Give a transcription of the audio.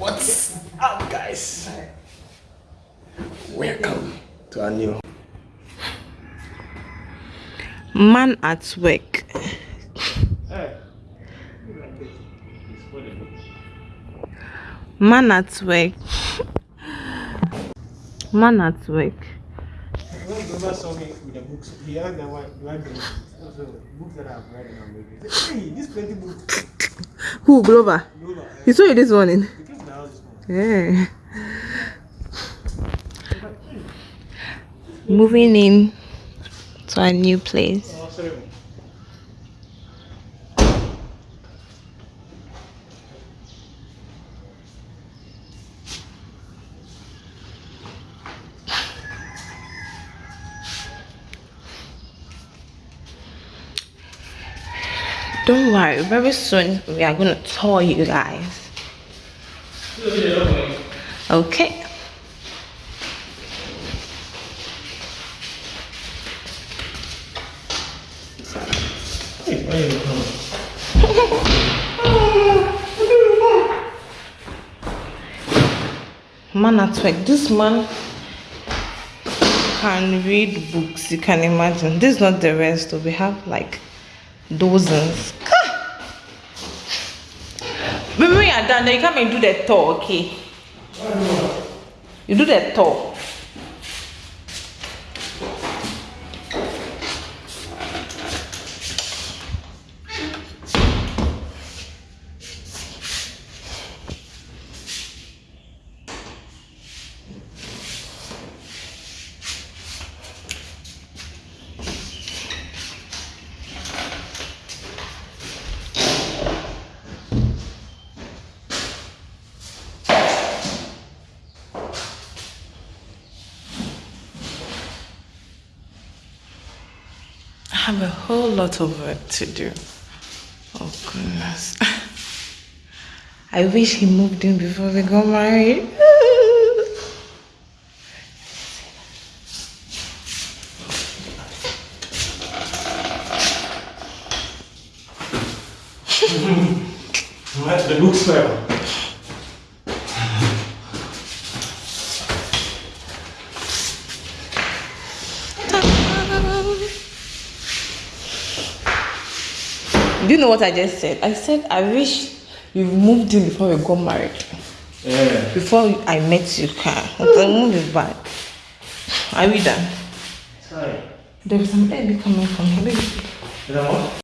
What's up, guys? Welcome to a new man at work. Man at work. Man at work. When Grover saw me with the books, he asked them why do I do also books that I've read and I'm reading. He said, Hey, this plenty books. Who, Glover? Grover, He saw you this morning. He came to the house this morning. Yeah. Moving in to a new place. Don't worry, very soon we are going to tour you guys. Okay. Man at work. This man can read books. You can imagine. This is not the rest. We have like dozens. When you're done, then you come and do the tour, okay? You do the tour. Have a whole lot of work to do. Oh goodness. I wish he moved in before we got married. That's the book smell. Do you know what I just said? I said I wish you moved in before we got married. Yeah. Before I met you, car. The move is bad. Are we done? Sorry. There is some baby coming from here. Baby. Is that what?